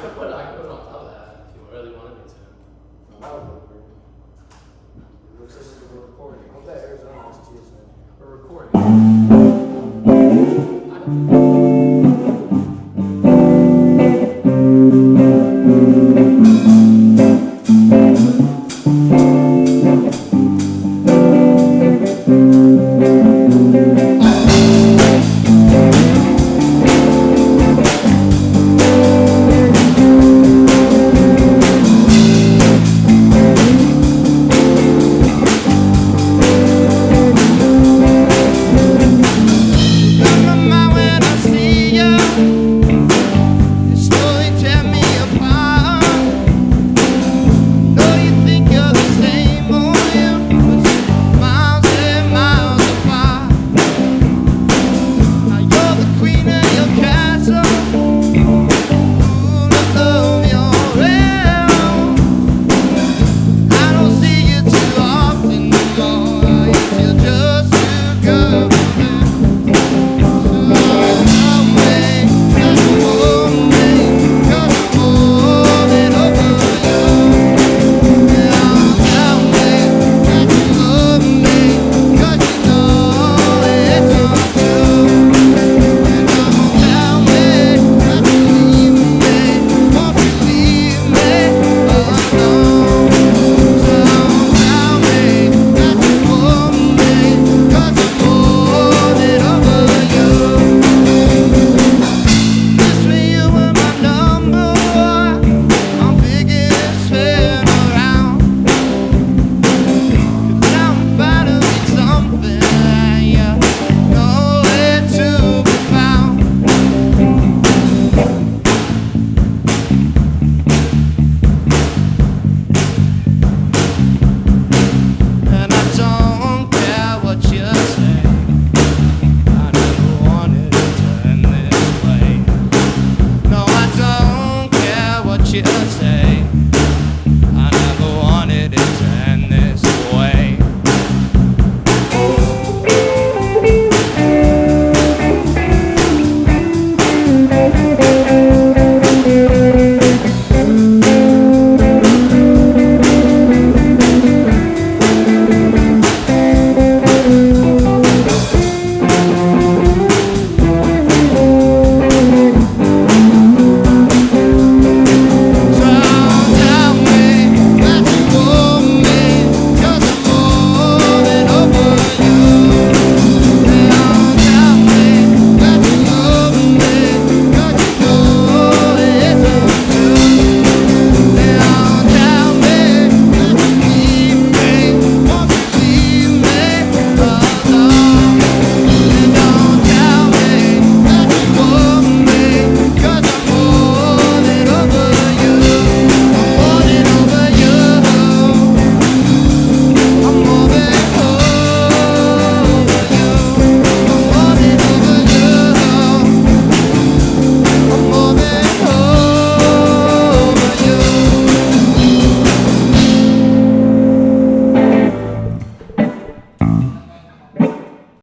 could put, I could put it on top of that if you really wanted me to. That would look weird. Looks like we're recording. Hope that Arizona has TSN. We're recording.